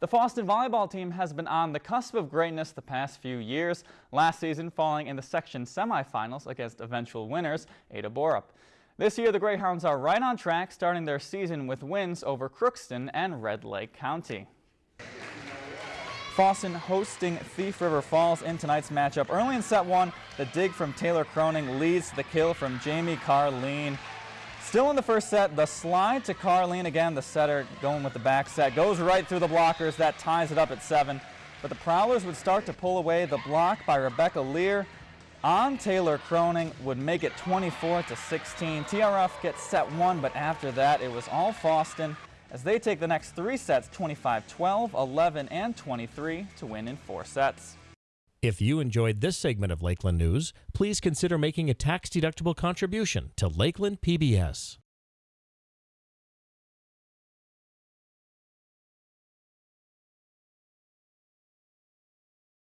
The Fosston volleyball team has been on the cusp of greatness the past few years, last season falling in the section semifinals against eventual winners Ada Borup. This year the Greyhounds are right on track, starting their season with wins over Crookston and Red Lake County. Fosston hosting Thief River Falls in tonight's matchup. Early in set one, the dig from Taylor Croning leads to the kill from Jamie Carleen. Still in the first set, the slide to Carleen again, the setter going with the back set, goes right through the blockers. That ties it up at seven. But the Prowlers would start to pull away. The block by Rebecca Lear on Taylor Croning would make it 24 to 16. TRF gets set one, but after that, it was all Fosston as they take the next three sets 25 12, 11, and 23 to win in four sets. If you enjoyed this segment of Lakeland News, please consider making a tax-deductible contribution to Lakeland PBS.